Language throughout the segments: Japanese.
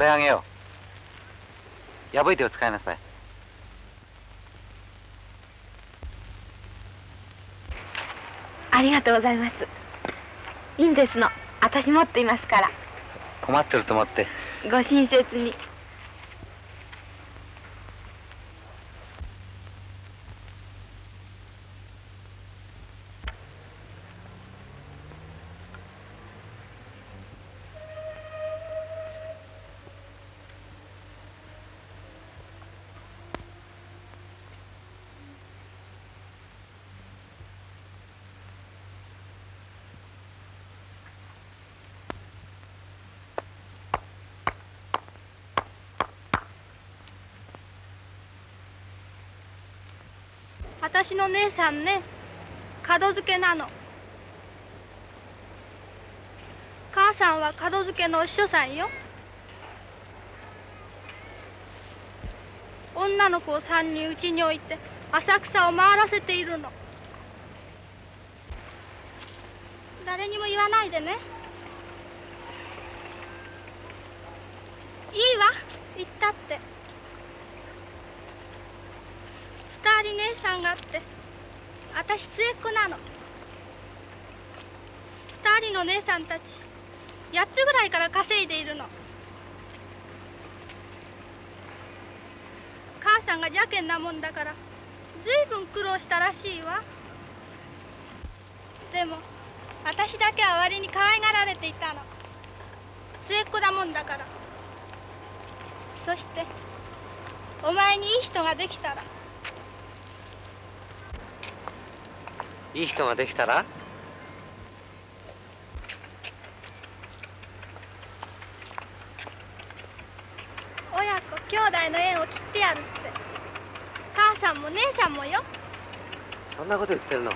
これあげよう。破いてを使いなさい。ありがとうございます。いいんですの。私持っていますから。困ってると思って。ご親切に私の姉さんね門付けなの。母さんは門付けのお師匠さんよ。女の子を三人うちに置いて浅草を回らせているの。誰にも言わないでねいいわ言ったって二人姉さんがあって私末っ子なの。二人の姉さんたち八つぐらいから稼いでいるの。母さんが邪険なもんだからずいぶん苦労したらしいわ。でも私だけは割に可愛がられていたの。末っ子だもんだから。そしてお前にいい人ができたらいい人ができたら？親子兄弟の縁を切ってやるって。母さんも姉さんもよ。そんなこと言ってるの？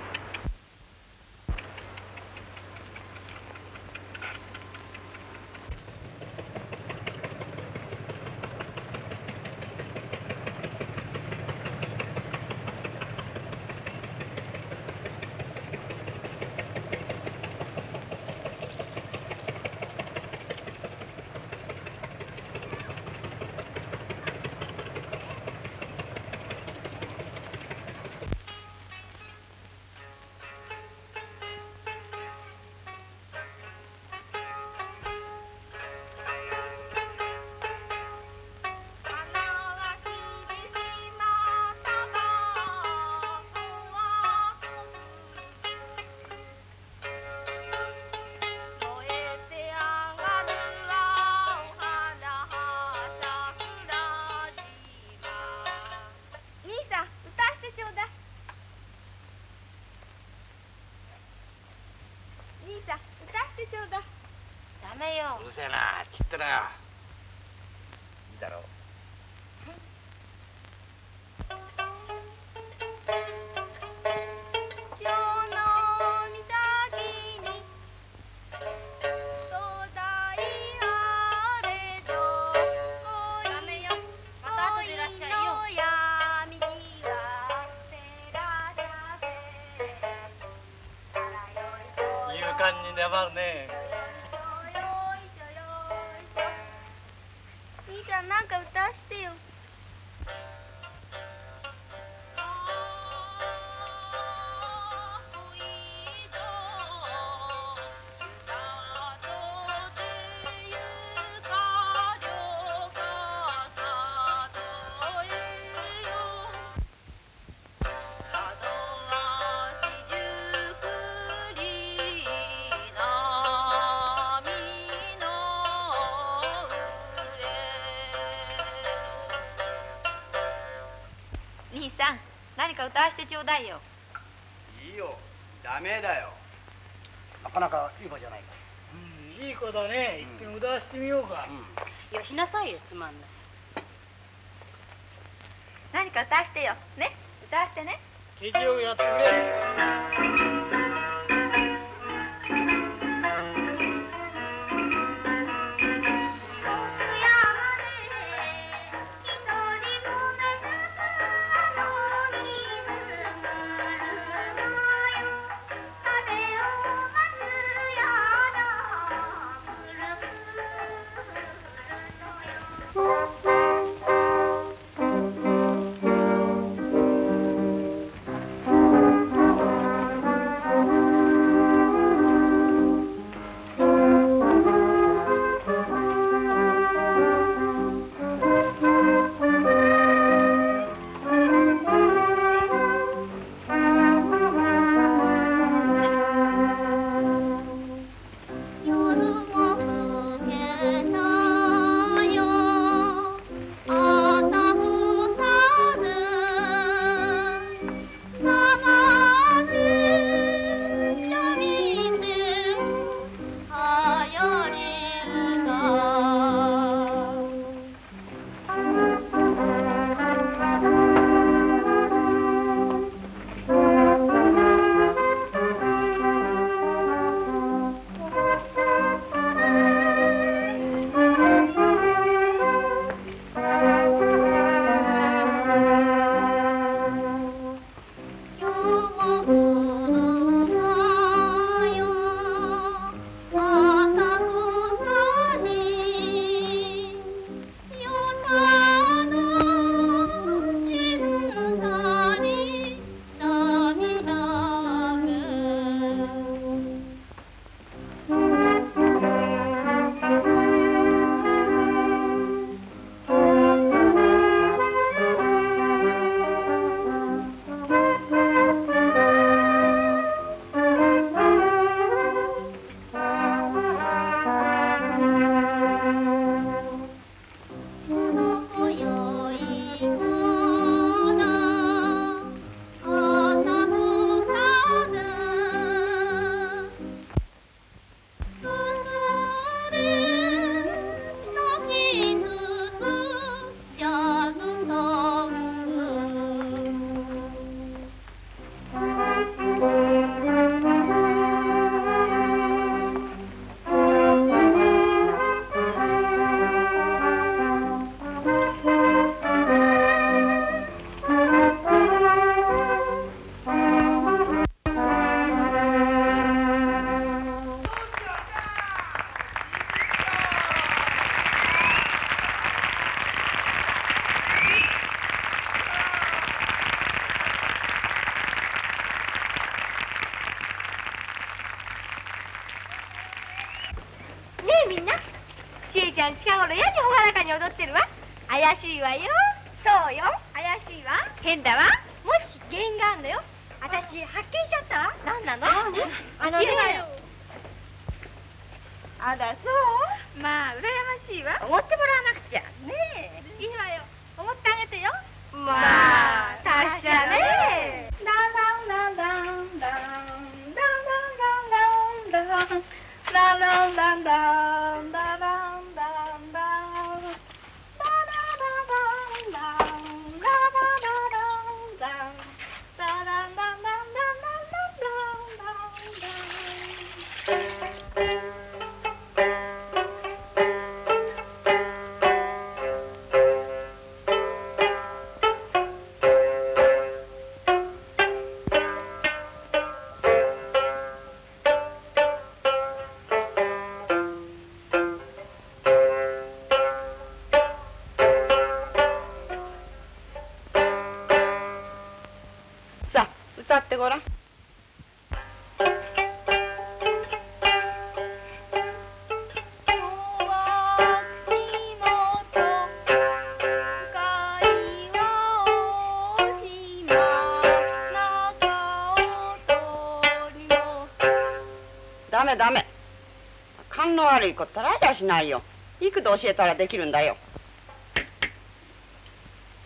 敢に粘るね。か歌わせてちょうだいよ。いいよ。ダメだよ。なかなかいい子じゃないか。うんいい子だね。一遍歌わせてみようか、よしなさいよつまんない。何か歌わせてよ。ね？歌わせてね。ケチをやってくれ「ゃん近頃やにほがらかに踊ってるわ。怪しいわよ。そうよ。怪しいわ。変だわ。もし原因があんのよ。私発見しちゃったわ。何なの？あのね。あらそう？まあ羨ましいわ。思ってもらわなくて。勘の悪いことらりゃしないよ。幾度教えたらできるんだよ。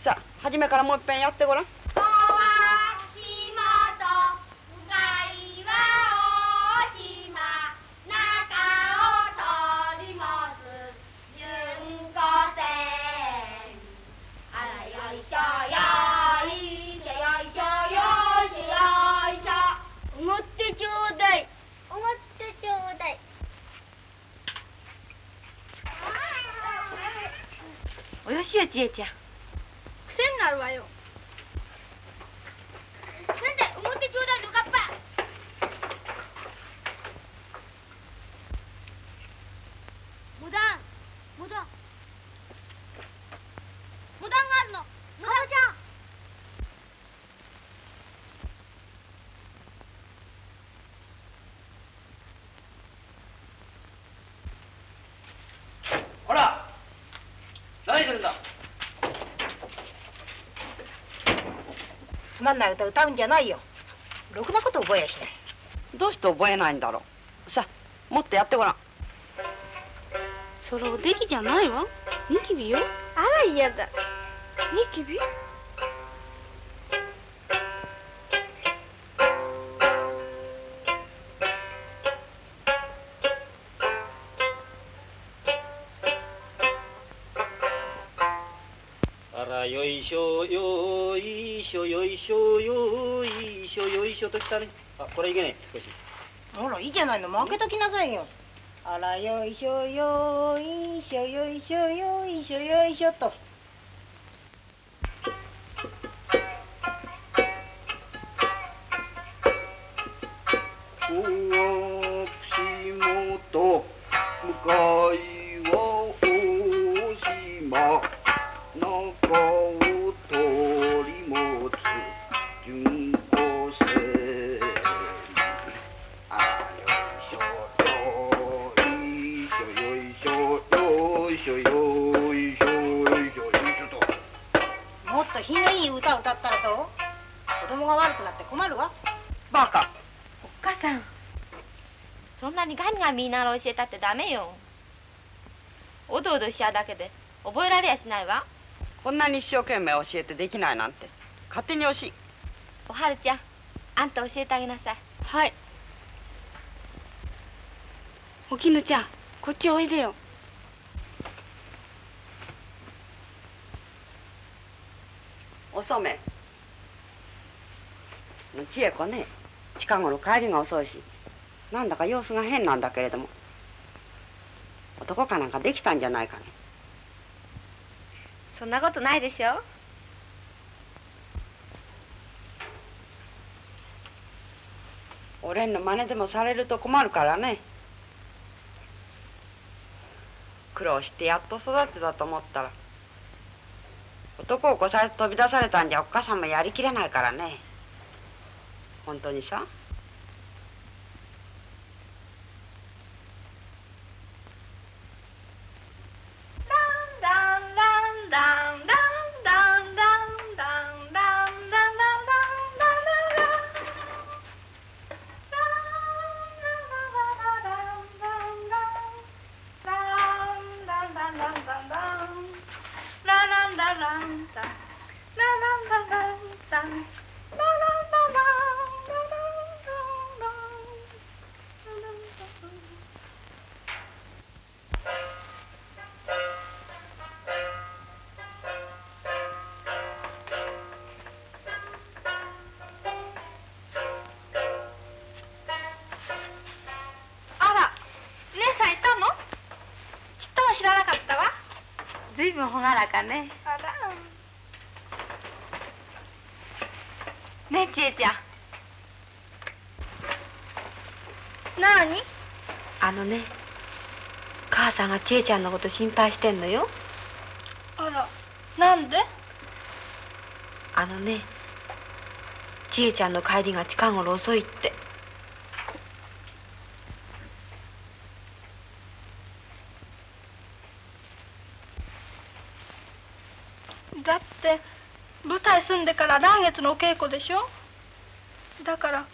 さあ初めからもういっぺんやってごらん。ちえちゃん。癖になるわよ。なんだおごってちょうだいのかっぱモダン。モダン。モダンがあるの。モダンちゃん。ほら。何するんだ。まんない歌歌うんじゃないよ。ろくなこと覚えやしないどうして覚えないんだろう。さあもっとやってごらん。それおできじゃないわ。ニキビよ。あら嫌だ。ニキビ？しようとしたねあこれいけねえ。少し。ほらいいじゃないの。負けときなさいよ。あらよいしょよいしょよいしょよいしょよいしょと。ミガミ言いながら教えたってダメよ。おどおどしちゃうだけで覚えられやしないわ。こんなに一生懸命教えてできないなんて勝手に惜しいおはるちゃんあんた教えてあげなさい。はい。おきぬちゃんこっちおいでよ。お染め千恵子ね近頃帰りが遅いし。なんだか様子が変なんだけれども男かなんかできたんじゃないかね。そんなことないでしょ。俺の真似でもされると困るからね。苦労してやっと育てたと思ったら男をこされて飛び出されたんじゃおっかさんもやりきれないからね。本当にさ朗らかね。あらねえちえちゃん。何あのね母さんがちえちゃんのこと心配してんのよ。あらなんで？あのねちえちゃんの帰りが近頃遅いってだって舞台住んでから来月のお稽古でしょ？だから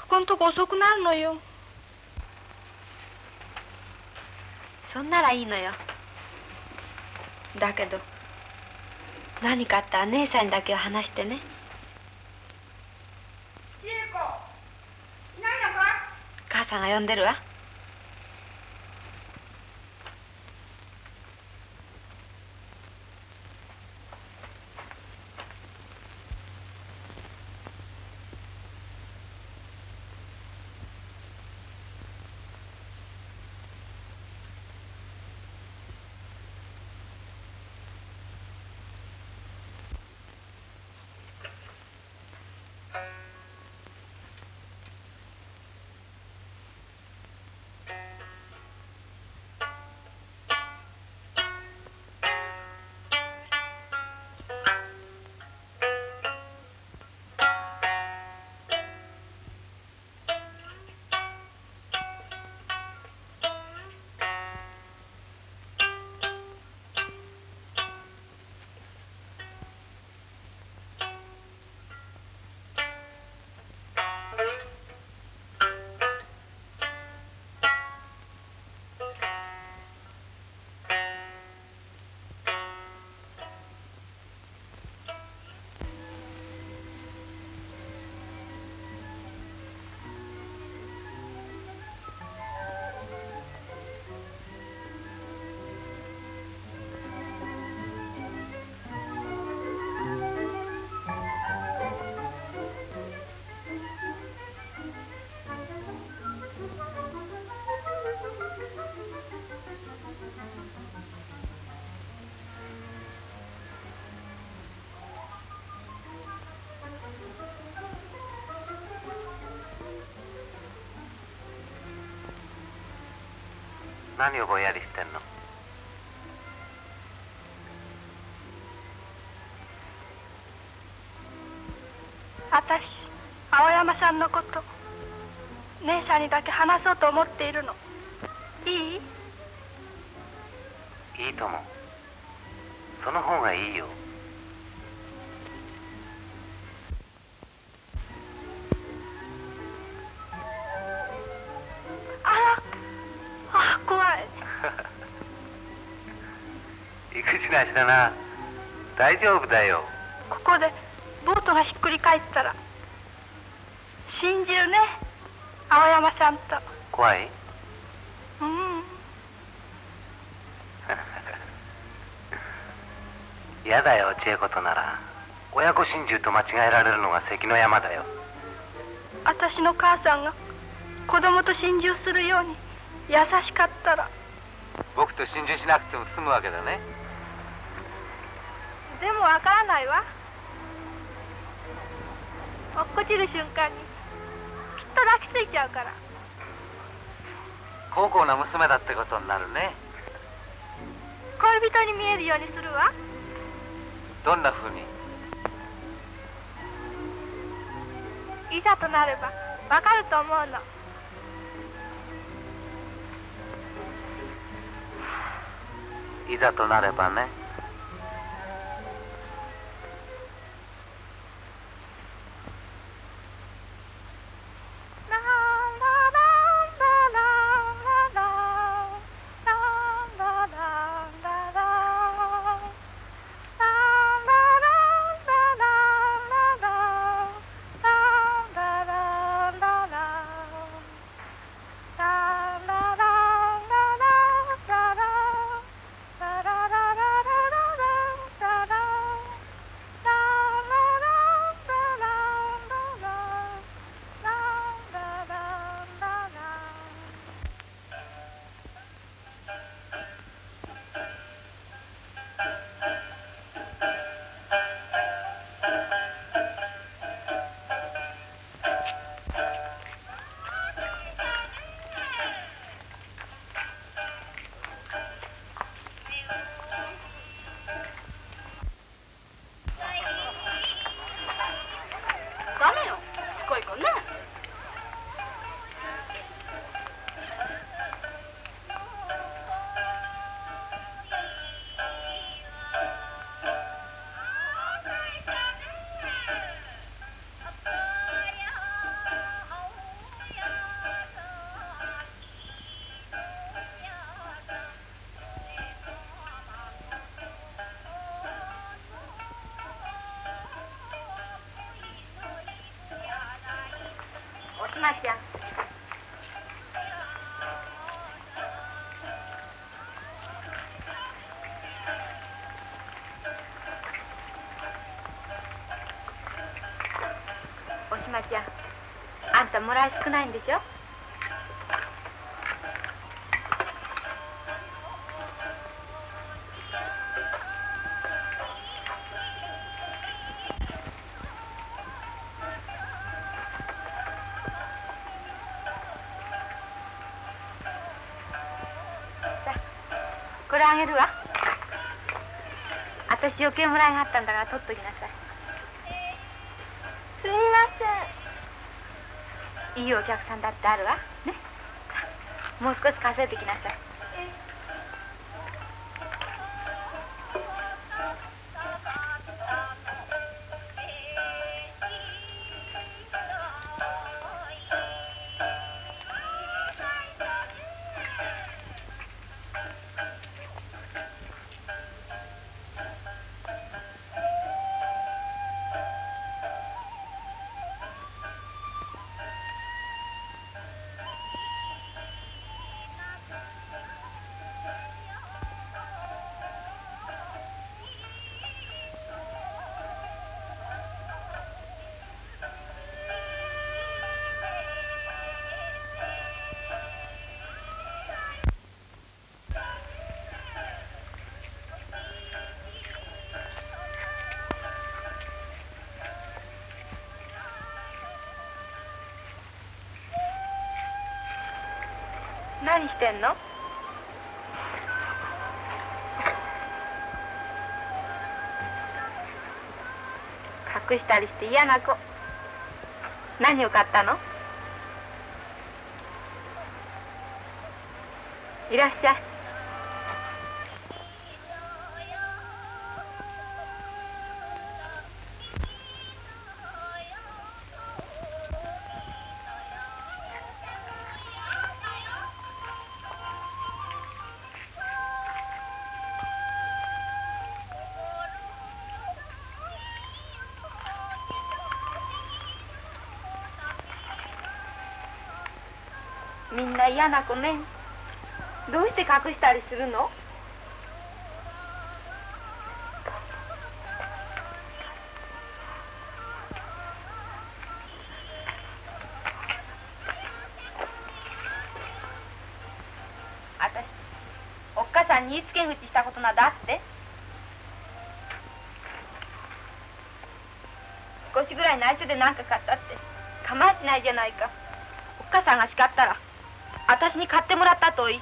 ここんとこ遅くなるのよ。そんならいいのよ。だけど何かあったら姉さんにだけは話してね。母さんが呼んでるわ何をぼんやりしてんの？私青山さんのこと姉さんにだけ話そうと思っているの。いい？いいともその方がいいよしだな。大丈夫だよ。ここでボートがひっくり返ったら。信じるね。青山さんと。怖い？うん。嫌だよ千恵子となら。親子心中と間違えられるのが関の山だよ。私の母さんが子供と心中するように優しかったら。僕と心中しなくても済むわけだねでもわからないわ。落っこちる瞬間に。きっと抱きついちゃうから。高校の娘だってことになるね。恋人に見えるようにするわ。どんな風に？いざとなればわかると思うの。いざとなればねまちゃんおしまちゃんあんたもらい少ないんでしょ？計もらいがあったんだから取っときなさい。すみません。いいお客さんだってあるわ。ね。もう少し稼いできなさいしてんの？隠したりして嫌な子。何を買ったの？いらっしゃい。みんな嫌な子ねどうして隠したりするの？私おっかさんに言いつけ口したことなどあって。少しぐらい内緒で何か買ったって。構わしないじゃないか。おっかさんが叱ったら。私に買ってもらったといい。い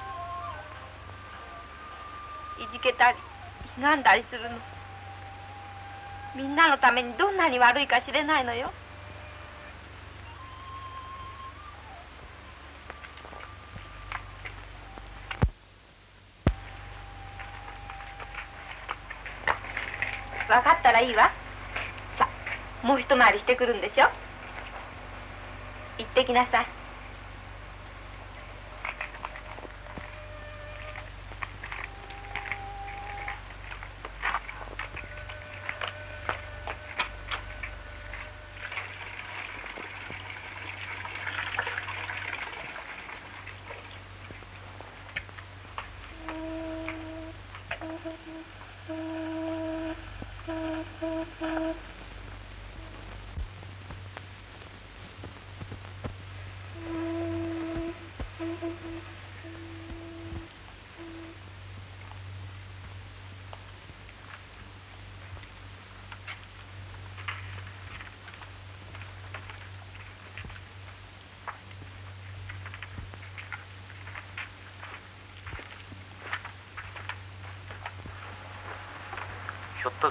じけたりひがんだりするの。みんなのためにどんなに悪いか知れないのよ。分かったらいいわ。さもう一回りしてくるんでしょ。行ってきなさい。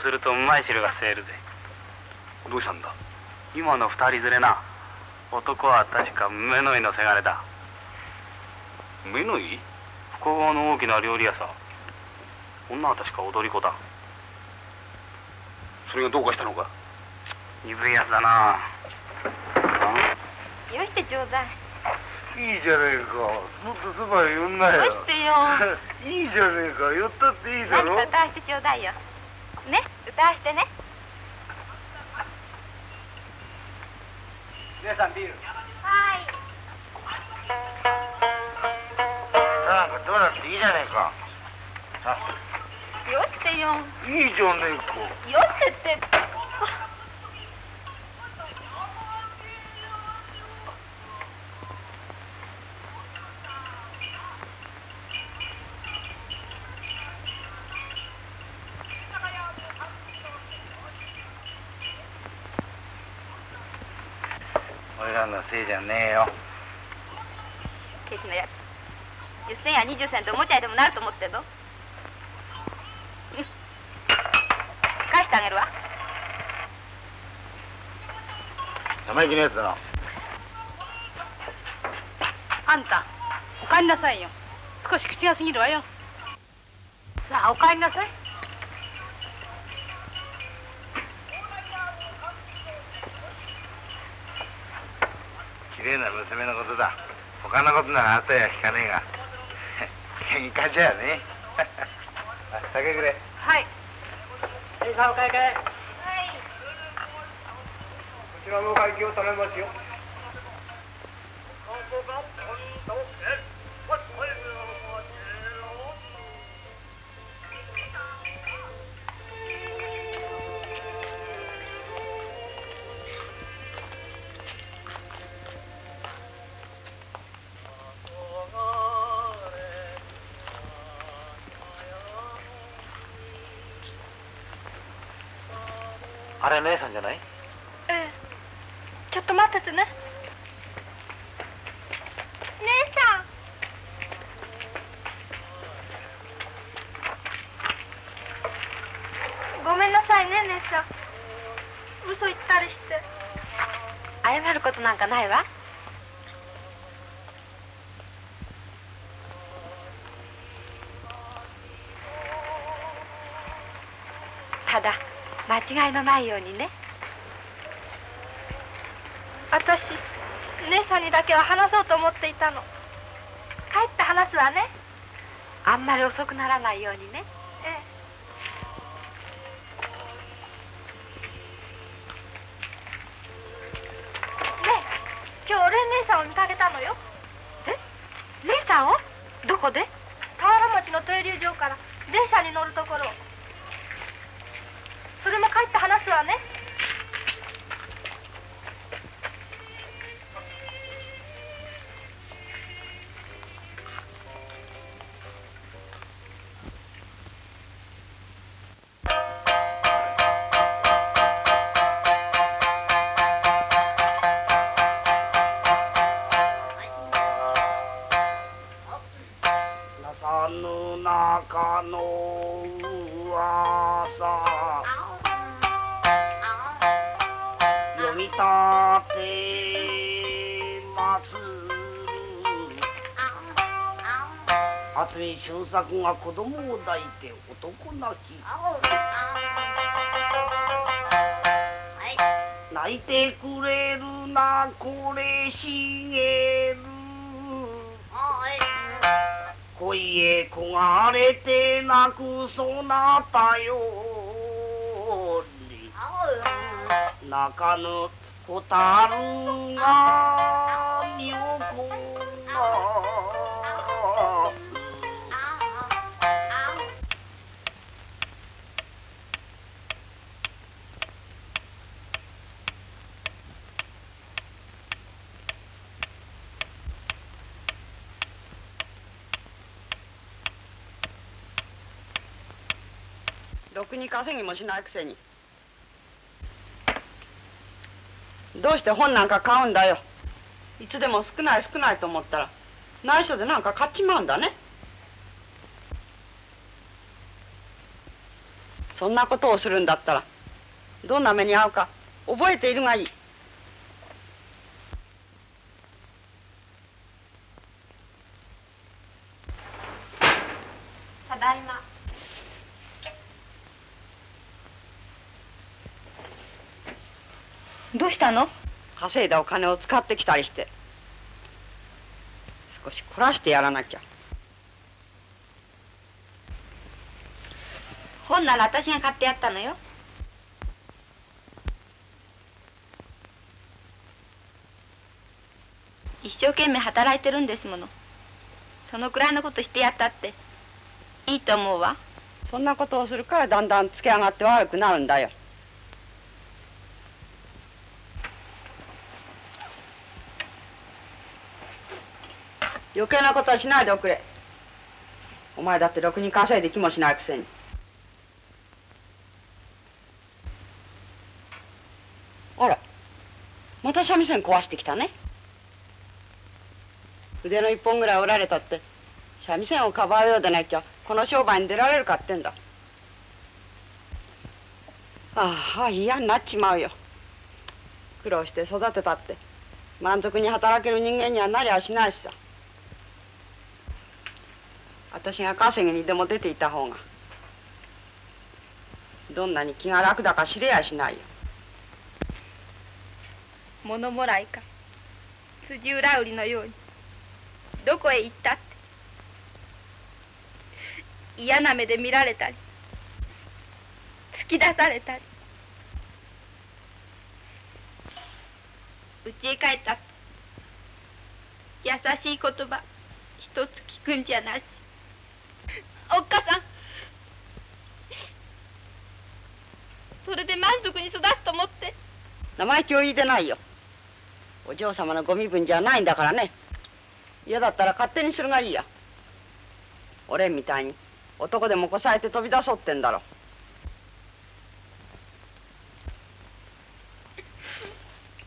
するとうまい汁が吸えるぜ。どうしたんだ？今の二人連れな。男は確か目の井のせがれだ。目のいい複合の大きな料理屋さ女は確か踊り子だ。それがどうかしたのか？鈍いやつだな。よしてちょうだいいいじゃねえか。もっとそばへ寄んなよ。よしてよ。いいじゃねえか。寄 ったっていいだろ。何か歌わしてちょうだいよね。歌わしてね。皆さんビール。はい。なんかどうだっていいじゃねえか。よってよ。いいじゃねえか。よってって俺らのせいじゃねえよ。ケチのやつ。10銭や20銭とおもちゃでもなると思ってんの？う ん返してあげるわ。生意気なやつだな。あんたお帰りなさいよ。少し口が過ぎるわよ。さあお帰りなさい綺麗な娘のことだ。他のことなら後や聞かねえが。喧嘩じゃねあ酒くれ。はい。はいさあお会計こちらの会計を頼みますよあれ姉さんじゃないええちょっと待っててね姉さんごめんなさいね姉さん嘘言ったりして謝ることなんかないわただ間違いのないようにね。私姉さんにだけは話そうと思っていたの。帰って話すわね。あんまり遅くならないようにね。ええ。ねえ今日俺姉さんを見かけたのよ。え？姉さんを？どこで？田原町の停留場から電車に乗るところそれも帰って話すわね。くそなたより泣かぬ蛍がに稼ぎもしないくせに。どうして本なんか買うんだよ。いつでも少ない少ないと思ったら。内緒でなんか買っちまうんだね。そんなことをするんだったらどんな目に遭うか覚えているがいい。ただいま。どうしたの？稼いだお金を使ってきたりして。少し凝らしてやらなきゃ。本なら私が買ってやったのよ。一生生懸命働いてるんですもの。そのくらいのことしてやったって。いいと思うわ。そんなことをするからだんだんつけ上がって悪くなるんだよ余計なことはしないでおくれ。お前だってろくに稼いで気もしないくせに。あらまた三味線壊してきたね。腕の一本ぐらい折られたって三味線をかばうようでなきゃこの商売に出られるかってんだ。ああ嫌になっちまうよ。苦労して育てたって満足に働ける人間にはなりゃしないしさ。私が稼ぎにでも出ていた方がどんなに気が楽だか知れやしないよ。物もらいか。辻裏売りのように。どこへ行ったって。嫌な目で見られたり。突き出されたり。家へ帰ったって。優しい言葉一つ聞くんじゃなし。おっかさん。それで満足に育つと思って。生意気を言いてないよ。お嬢様のご身分じゃないんだからね。嫌だったら勝手にするがいいや俺みたいに男でもこさえて飛び出そうってんだろ。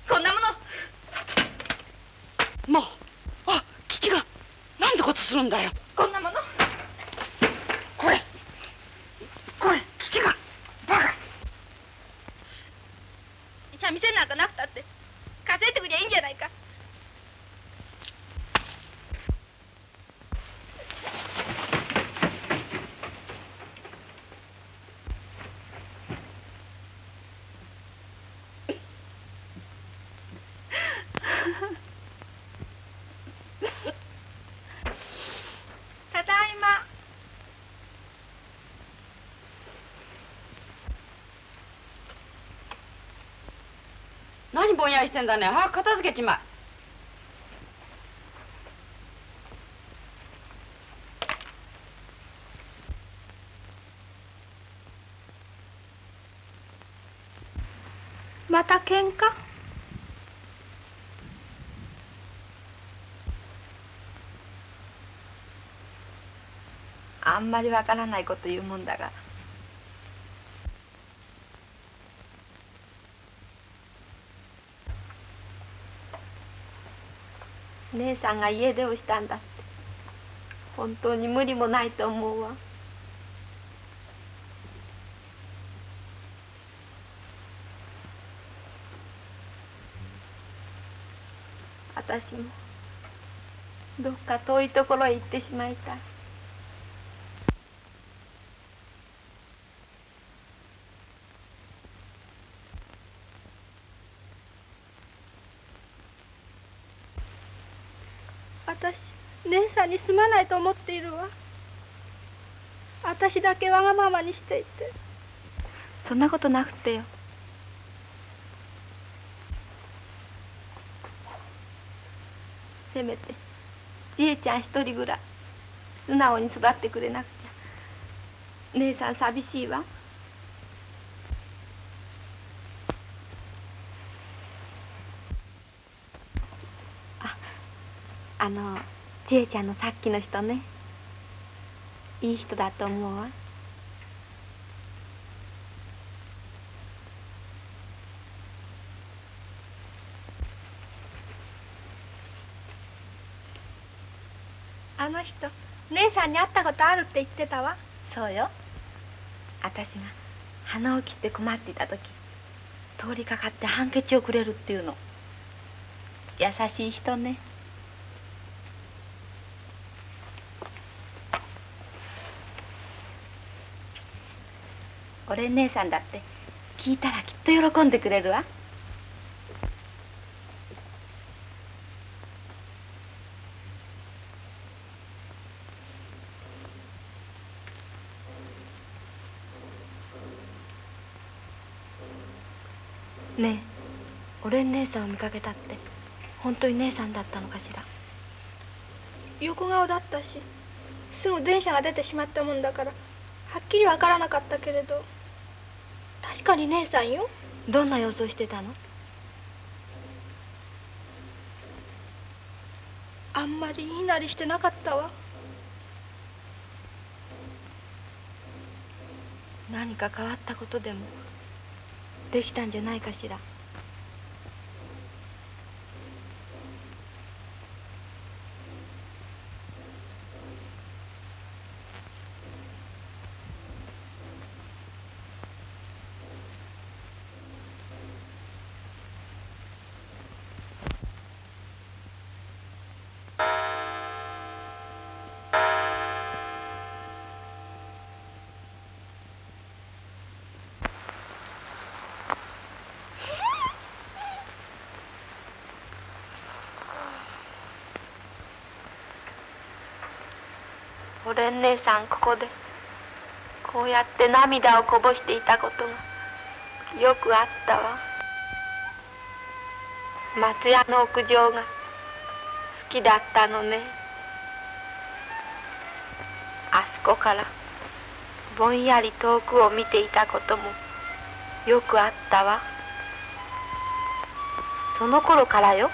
こんなもの。まああ吉が。なんてことするんだよ。こんなものこれこれ吉がバカ三味線なんかなくたって稼いでくりゃいいんじゃないかただいま何ぼんやりしてんだね。早く片付けちまえ。また喧嘩？あんまりわからないこと言うもんだが。姉さんが家出をしたんだって。本当に無理もないと思うわ。私もどっか遠いところへ行ってしまいたい私姉さんにすまないと思っているわ。私だけわがままにしていて。そんなことなくてよ。せめてじえちゃん一人ぐらい素直に育ってくれなくちゃ。姉さん寂しいわ。ああのじえちゃんのさっきの人ね。いい人だと思うわ。あの人姉さんに会ったことあるって言ってたわ。そうよ。私が鼻を切って困っていた時通りかかってハンケチをくれるっていうの。優しい人ね俺姉さんだって聞いたらきっと喜んでくれるわ。ねえ俺姉さんを見かけたって本当に姉さんだったのかしら？横顔だったしすぐ電車が出てしまったもんだからはっきりわからなかったけれど。確かに姉さんよ。どんな様子をしてたの？あんまりいいなりしてなかったわ。何か変わったことでもできたんじゃないかしら？おれん姉さんここでこうやって涙をこぼしていたことがよくあったわ。松屋の屋上が好きだったのね。あそこからぼんやり遠くを見ていたこともよくあったわ。その頃からよ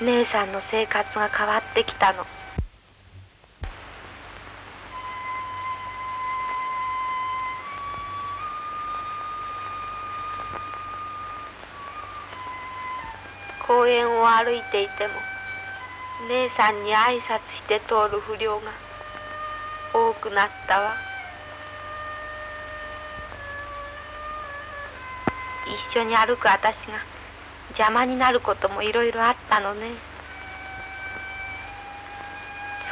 姉さんの生活が変わってきたの。歩いていても姉さんに挨拶して通る不良が多くなったわ。一緒に歩く私が邪魔になることもいろいろあったのね。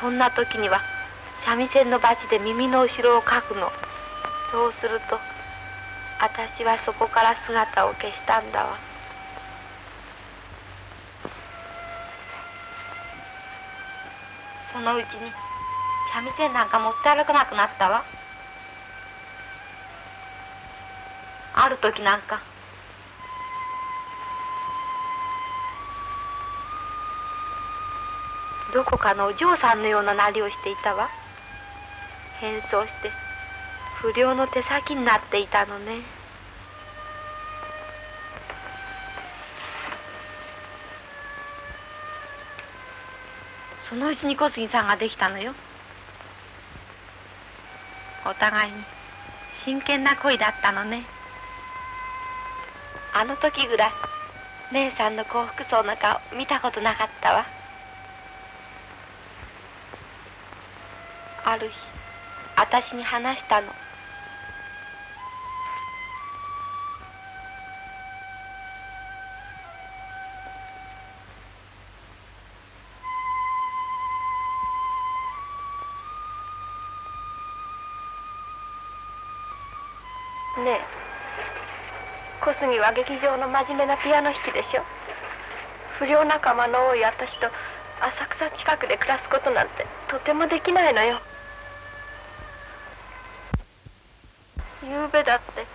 そんな時には三味線のバチで耳の後ろをかくの。そうすると私はそこから姿を消したんだわ。そのうちに。三味線なんか持って歩かなくなったわ。ある時なんか。どこかのお嬢さんのようななりをしていたわ。変装して不良の手先になっていたのね。そのうちに小杉さんができたのよ。お互いに真剣な恋だったのね。あの時ぐらい姉さんの幸福そうな顔見たことなかったわ。ある日私に話したの。ね。小杉は劇場の真面目なピアノ弾きでしょ。不良仲間の多い私と浅草近くで暮らすことなんてとてもできないのよ。夕べだって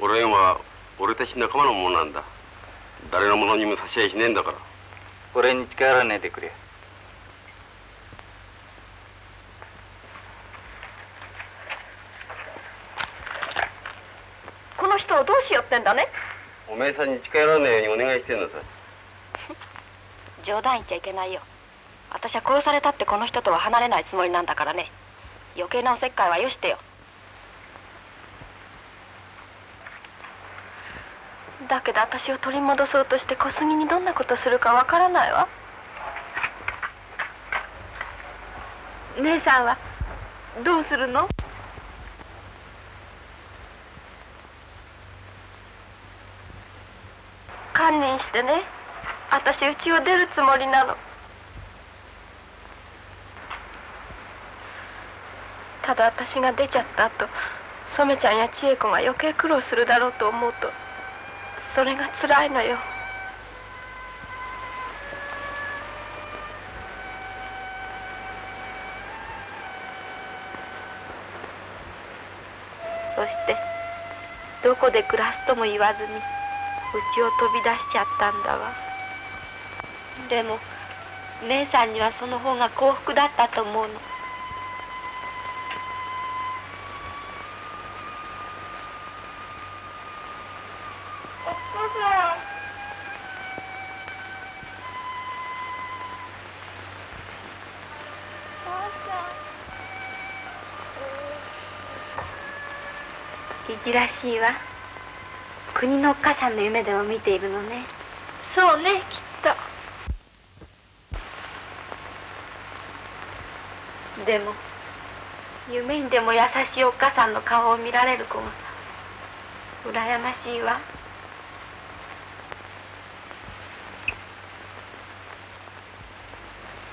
俺は俺たち仲間のものなんだ。誰のものにも差し合いしねえんだから。俺に近寄らねえでくれ。この人をどうしようってんだね？おめえさんに近寄らねえようにお願いしてんのさ 冗談言っちゃいけないよ。私は殺されたってこの人とは離れないつもりなんだからね。余計なおせっかいはよしてよだけど私を取り戻そうとして小杉にどんなことするかわからないわ。姉さんはどうするの？堪忍してね。私家を出るつもりなの。ただ私が出ちゃった後染ちゃんや千恵子が余計苦労するだろうと思うと。それがつらいのよ。そしてどこで暮らすとも言わずにうちを飛び出しちゃったんだわ。でも姉さんにはその方が幸福だったと思うの。いじらしいわ。国のおっかさんの夢でも見ているのね。そうねきっと。でも夢にでも優しいおっかさんの顔を見られる子が羨ましいわ。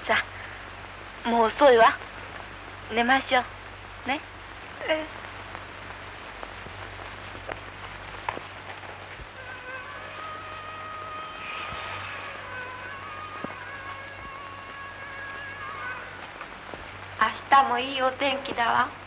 さあもう遅いわ。寝ましょう。ね。ええ日もいいお天気だわ。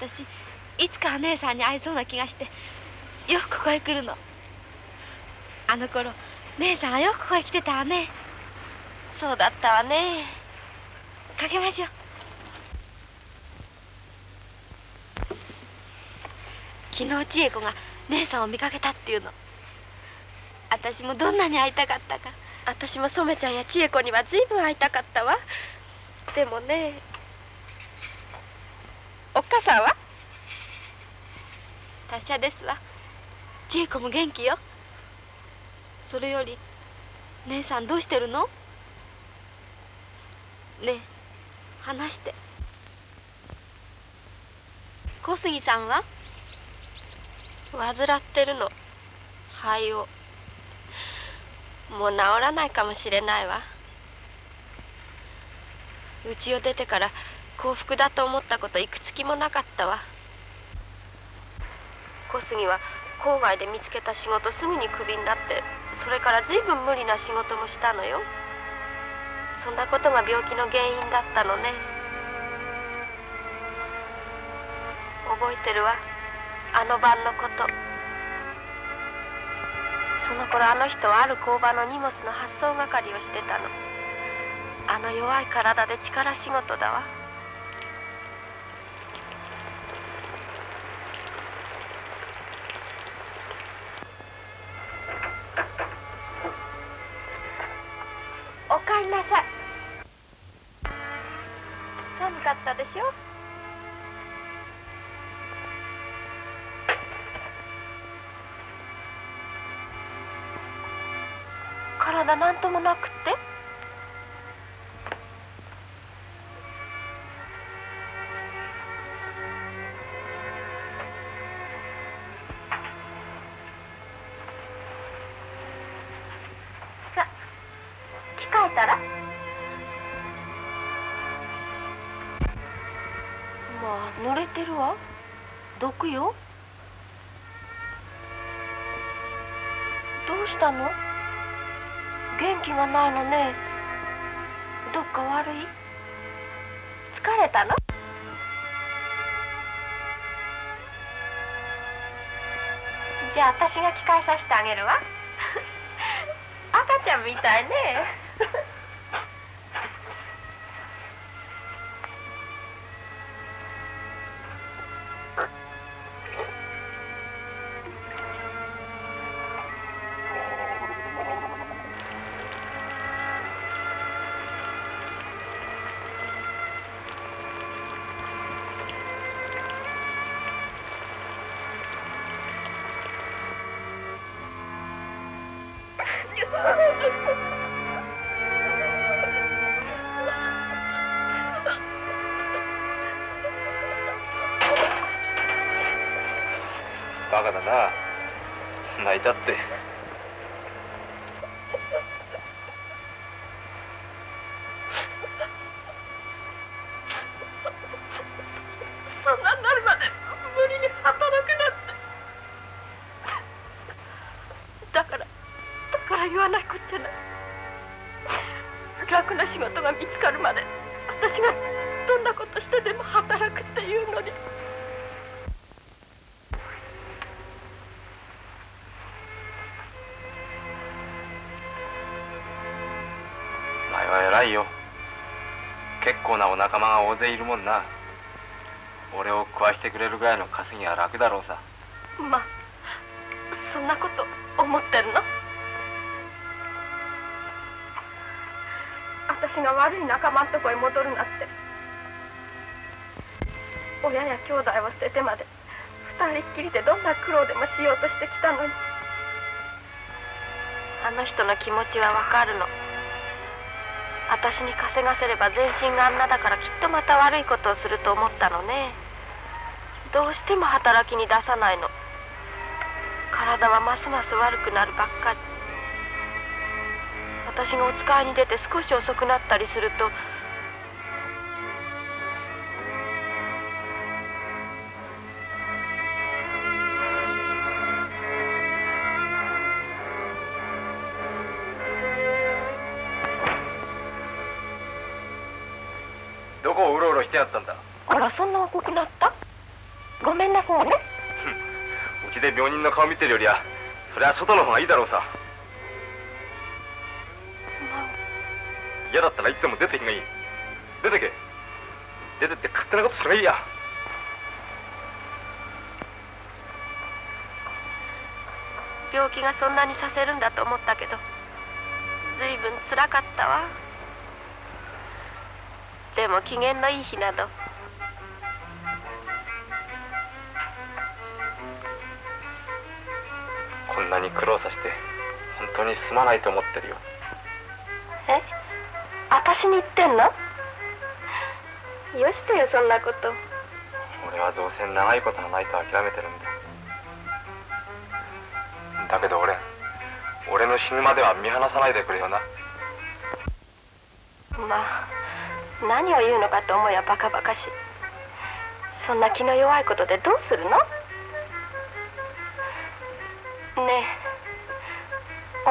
私いつか姉さんに会えそうな気がしてよくここへ来るの。あの頃姉さんはよくここへ来てたわね。そうだったわね。かけましょう。昨日千恵子が姉さんを見かけたっていうの。私もどんなに会いたかったか。私も染ちゃんや千恵子には随分会いたかったわ。でもねおっかさは？達者ですわ。千恵子も元気よ。それより姉さんどうしてるの？ねえ話して。小杉さんは？患ってるの。肺を。もう治らないかもしれないわ。家を出てから幸福だと思ったこといくつきもなかったわ。小杉は郊外で見つけた仕事すぐにクビになってそれから随分無理な仕事もしたのよ。そんなことが病気の原因だったのね。覚えてるわ。あの晩のこと。その頃あの人はある工場の荷物の発送係をしてたの。あの弱い体で力仕事だわ。ないのねどっか悪い？疲れたの？じゃあ私が着替えさせてあげるわ。赤ちゃんみたいね。いたって。仲間が大勢いるもんな。俺を食わしてくれるぐらいの稼ぎは楽だろうさ。まあそんなこと思ってるの？私が悪い仲間んとこへ戻るなんて。親や兄弟を捨ててまで二人っきりでどんな苦労でもしようとしてきたのに。あの人の気持ちはわかるの私に稼がせれば全身があんなだからきっとまた悪いことをすると思ったのね。どうしても働きに出さないの。体はますます悪くなるばっかり。私がお使いに出て少し遅くなったりすると顔見てるよりはそれは外の方がいいだろうさ。嫌だったらいつでも出ていくがいい。出てけ。出てって勝手なことすればいいや。病気がそんなにさせるんだと思ったけどずいぶんつらかったわ。でも機嫌のいい日などこんなに苦労させて本当にすまないと思ってるよ。え？私に言ってんの？よしてよそんなこと。俺はどうせ長いことがないと諦めてるんだ。だけど俺俺の死ぬまでは見放さないでくれよな。まあ何を言うのかと思うやバカバカしい。そんな気の弱いことでどうするの？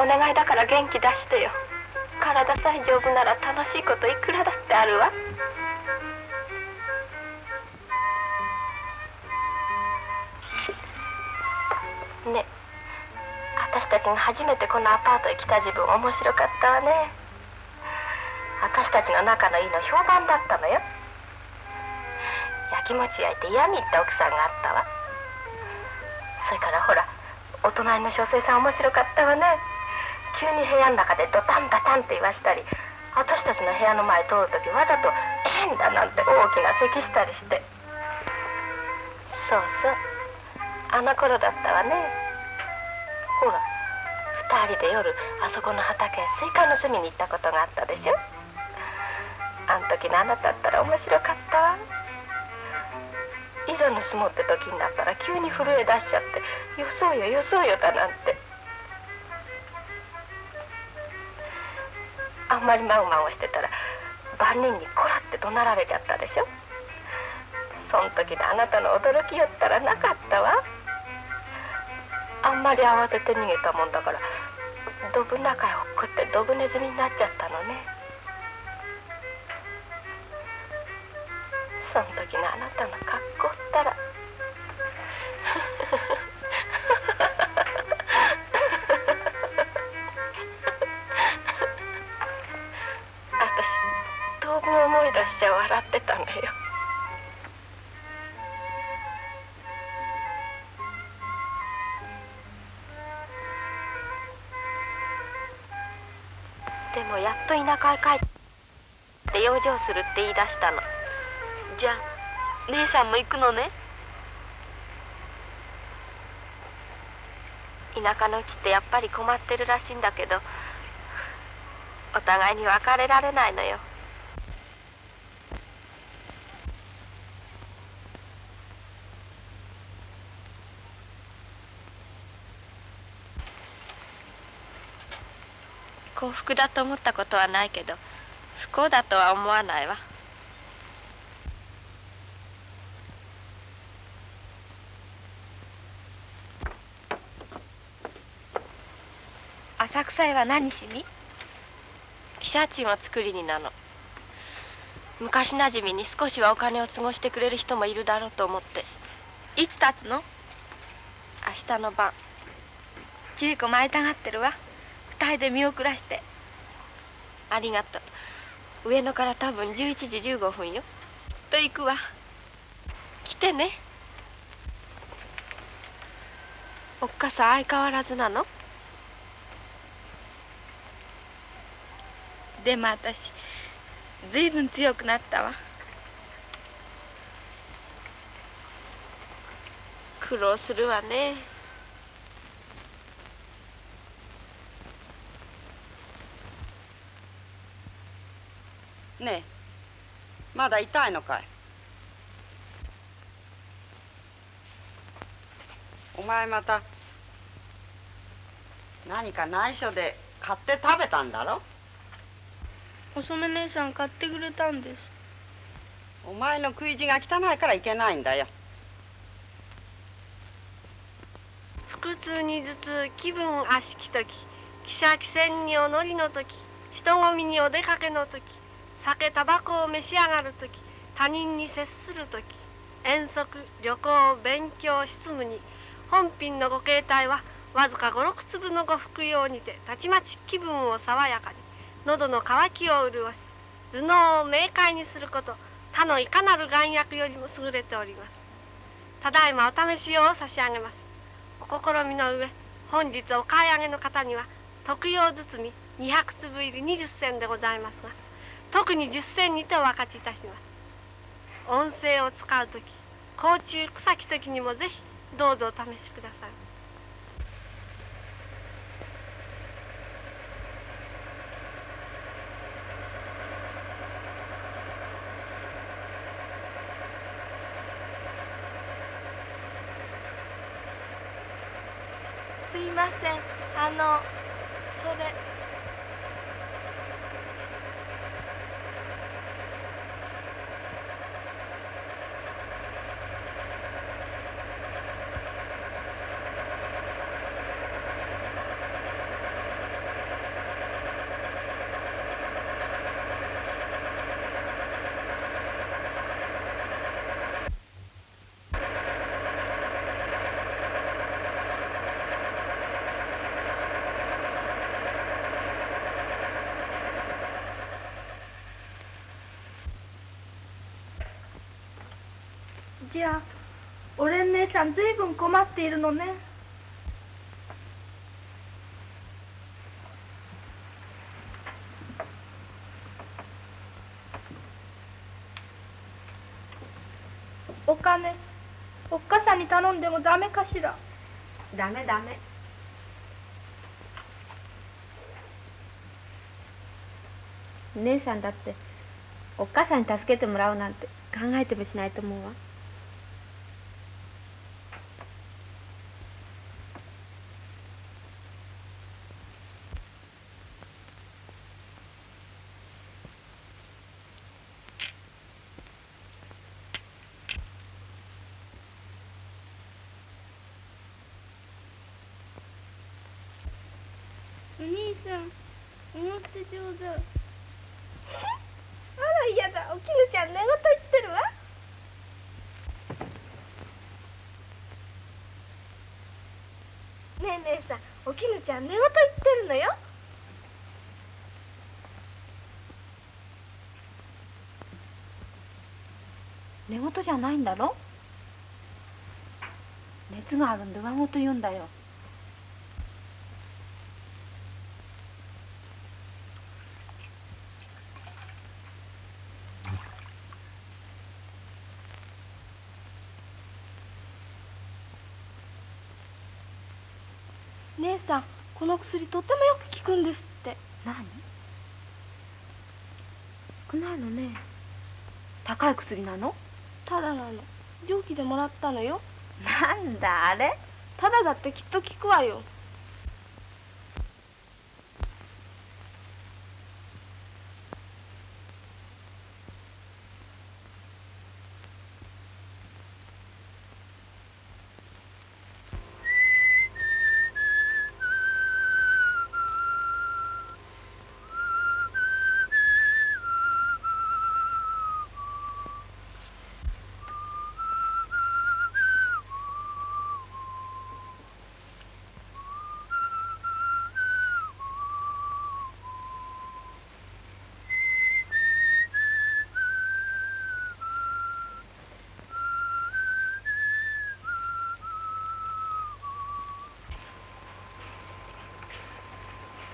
お願いだから元気出してよ。体さえ丈夫なら楽しいこといくらだってあるわ。ねえ私たちが初めてこのアパートへ来た自分面白かったわね。私たちの仲のいいの評判だったのよ。焼き餅焼いて嫌みった奥さんがあったわ。それからほらお隣の書生さん面白かったわね。急に部屋の中でドタンダタンって言わしたり私たちの部屋の前通る時わざと「変だ」なんて大きな咳したりして。そうそう。あの頃だったわね。ほら二人で夜あそこの畑へスイカ盗みに行ったことがあったでしょ。あん時のあなただったら面白かったわ。いざ盗もうって時になったら急に震え出しちゃって「よそうよよそうよ」だなんて。あんまりまごまごしてたら番人にこらって怒鳴られちゃったでしょ？そん時であなたの驚きよったらなかったわ。あんまり慌てて逃げたもんだからドブ中へ落っこってドブネズミになっちゃったのね。その時のあなたの格好ったらたのよ。でもやっと田舎へ帰って養生するって言い出したの。じゃあ姉さんも行くのね？田舎のうちってやっぱり困ってるらしいんだけどお互いに別れられないのよ。幸福だと思ったことはないけど不幸だとは思わないわ。浅草へは何しに？汽車賃を作りになの。昔なじみに少しはお金を都合してくれる人もいるだろうと思って。いつ立つの？明日の晩。千恵子も会いたがってるわ二人で見送らして。ありがとう。上野から多分11時15分よ。と行くわ。来てね。おっかさん相変わらずなの？でも私ずいぶん強くなったわ。苦労するわねねえ。まだ痛いのかい。お前また何か内緒で買って食べたんだろ？お染姉さん買ってくれたんです。お前の食い地が汚いからいけないんだよ。腹痛に頭痛気分悪しき時汽車汽船にお乗りの時人混みにお出かけの時酒タバコを召し上がる時他人に接する時遠足旅行勉強執務に本品のご携帯はわずか56粒のご服用にてたちまち気分を爽やかに喉の渇きを潤し頭脳を明快にすること他のいかなる眼薬よりも優れております。ただいまお試し用を差し上げます。お心みの上本日お買い上げの方には特用包み200粒入り20銭でございますが特に10銭にてお分かちいたします。音声を使う時甲虫草木時にもぜひどうぞお試しください。すいません。あのそれじゃあおれん姉さんずいぶん困っているのね。お金おっかさんに頼んでもダメかしら？ダメダメ。姉さんだっておっかさんに助けてもらうなんて考えてもしないと思うわお兄さん思って上手あら嫌だおきぬちゃん寝言言ってるわ姉さんおきぬちゃん寝言言ってるのよ。寝言じゃないんだろ？熱があるんで上言言うんだよ姉さんこの薬とってもよく効くんですって。何？少ないのね。高い薬なの？ただなの。蒸気でもらったのよ。なんだあれ？ただだってきっと効くわよ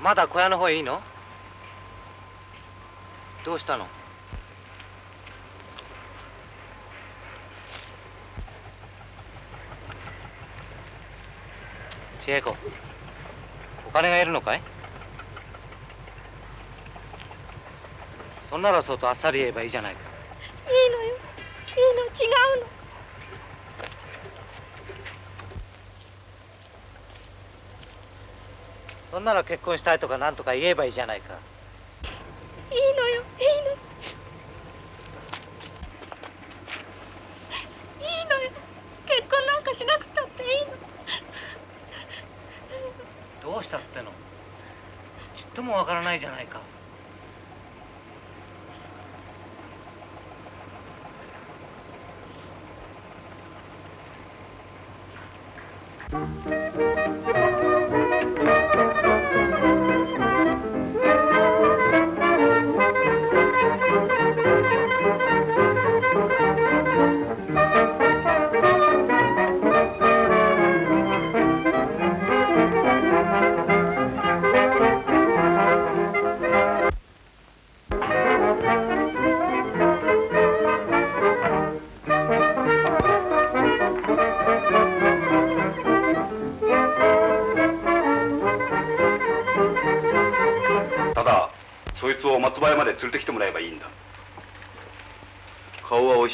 まだ小屋の方へいいの？どうしたの？千恵子お金がいるのかい？そんならそうとあっさり言えばいいじゃないか。いいのよいいの違うのそんなら結婚したいとか何とか言えばいいじゃないか。いいのよいいの。いいのよ。結婚なんかしなくたっていいの。どうしたっての。ちっともわからないじゃないか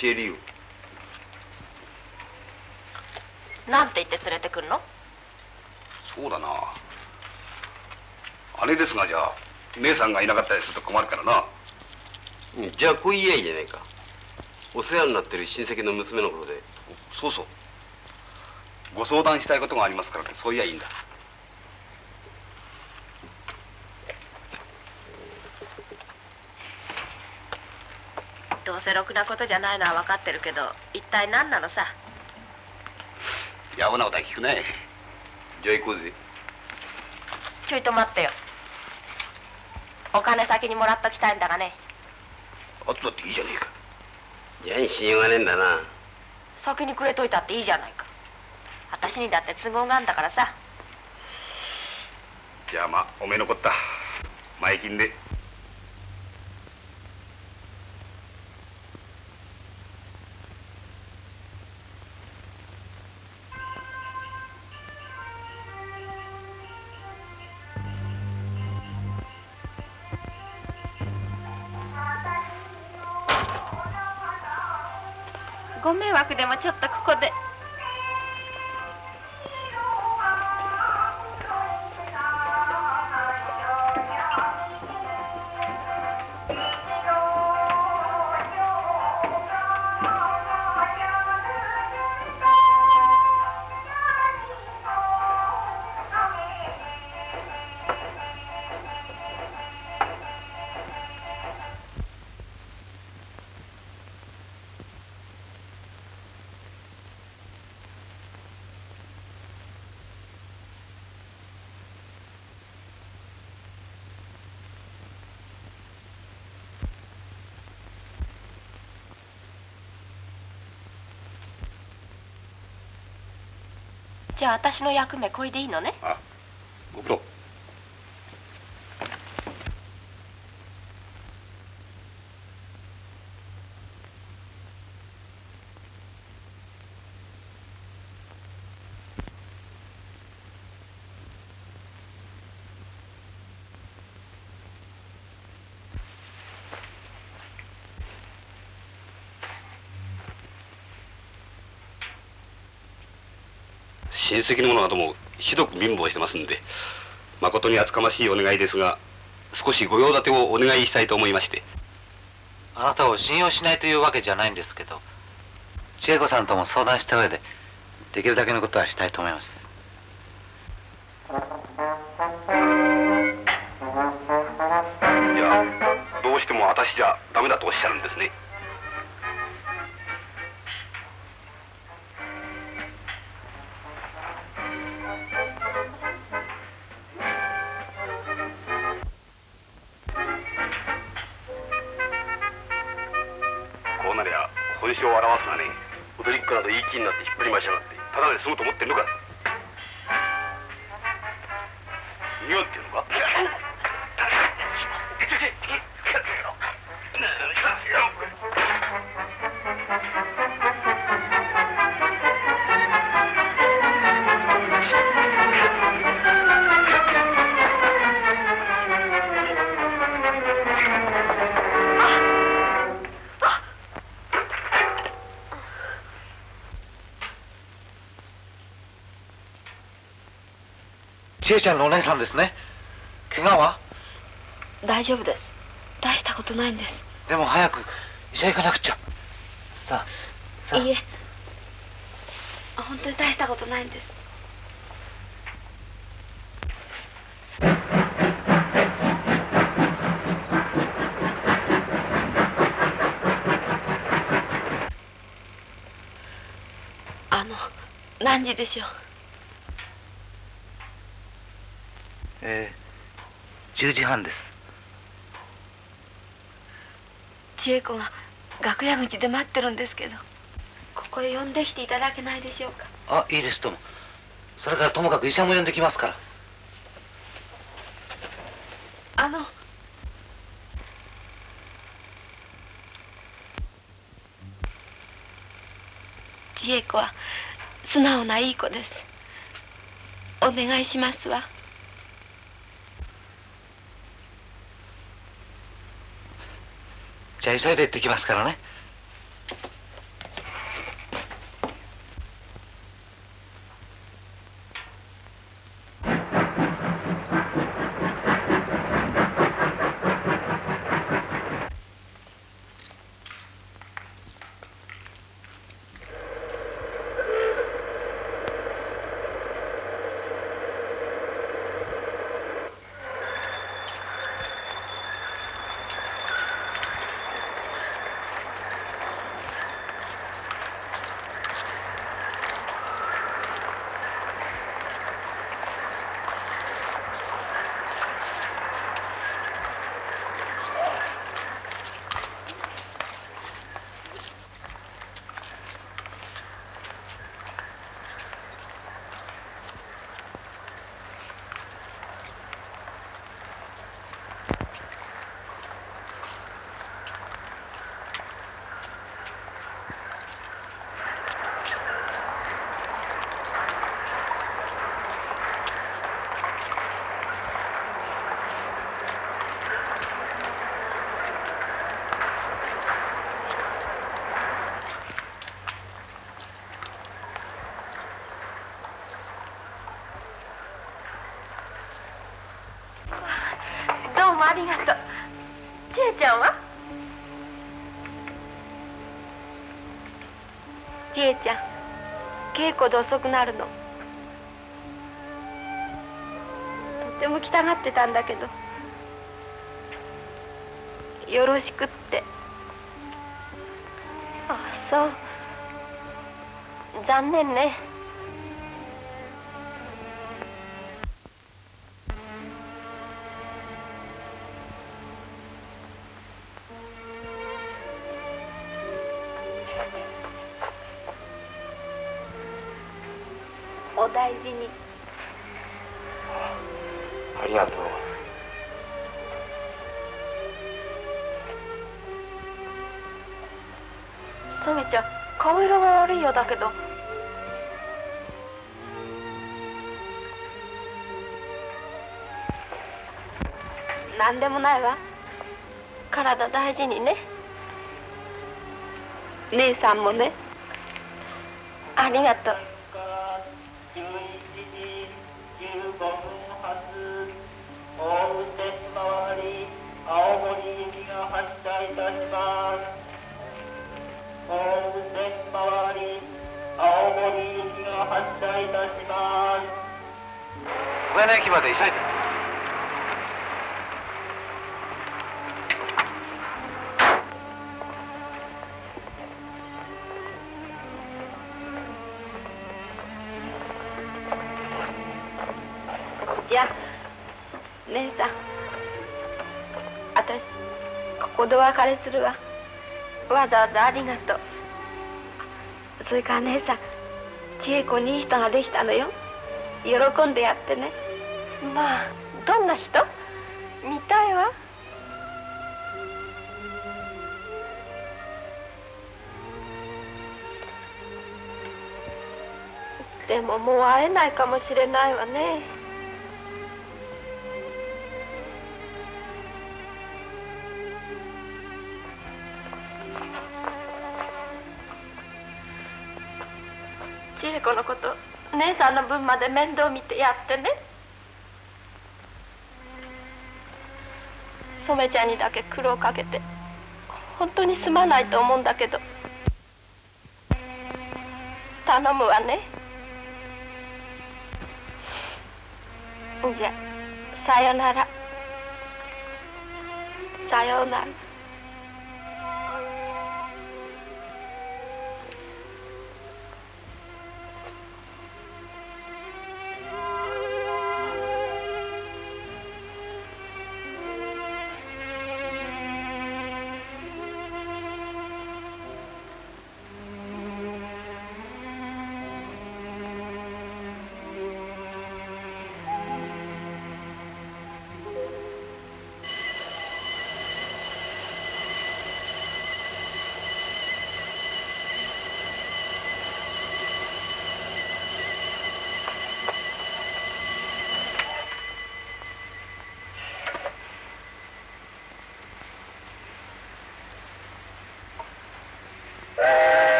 教えるよ。なんて言って連れてくるの？そうだな。姉ですがじゃあ姉さんがいなかったりすると困るからな。じゃあこう言えばいいじゃないか。お世話になってる親戚の娘のことで。そうそう。ご相談したいことがありますからね。そう言やいいんだどうせろくなことじゃないのは分かってるけど一体何なのさ？やぶなことは聞くね。じゃあ行こうぜ。ちょいと待ってよ。お金先にもらっときたいんだがね。あとだっていいじゃねえか。じゃあ信用がねえんだな。先にくれといたっていいじゃないか。私にだって都合があんだからさ。じゃあまあおめえ残った。前金でご迷惑でもちょっとここで。じゃあ私の役目これでいいのね？あ苦労親戚の者などもひどく貧乏してますんで誠に厚かましいお願いですが少し御用立てをお願いしたいと思いまして。あなたを信用しないというわけじゃないんですけど千恵子さんとも相談した上でできるだけのことはしたいと思います。千恵ちゃんのお姉さんですね怪我は大丈夫です大したことないんですでも早く医者行かなくちゃさあさあいいえ本当に大したことないんですあの何時でしょうえー、10時半です。千恵子が楽屋口で待ってるんですけどここへ呼んできていただけないでしょうか？あいいですともそれからともかく医者も呼んできますから。あの。千恵子は素直ないい子です。お願いしますわじゃあ急いで行ってきますからね。りがとう。千恵ちゃんは？千恵ちゃん稽古で遅くなるの。とても来たがってたんだけど。よろしくって。あそう。残念ね。何でもないわ。体大事にね。姉さんもね。ありがとう。青森行きが発車いお別れするわ。わざわざありがとう。それから姉さん千恵子にいい人ができたのよ。喜んでやってね。まあどんな人？見たいわ。でももう会えないかもしれないわね。千恵子のこと。姉さんの分まで面倒見てやってね。染ちゃんにだけ苦労かけて本当にすまないと思うんだけど。頼むわね。じゃさよなら。さようなら。